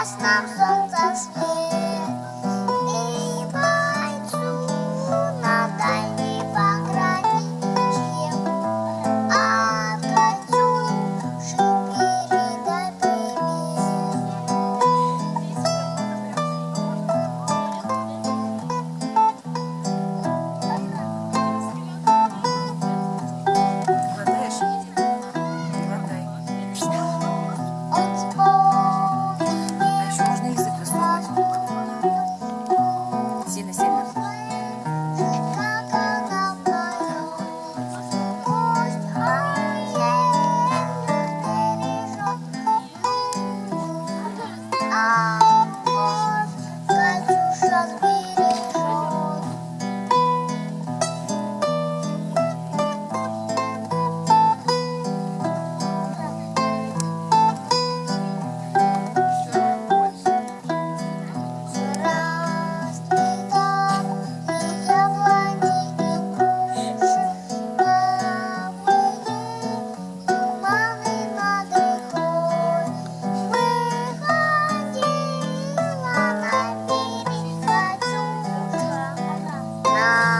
I'm so tak 안녕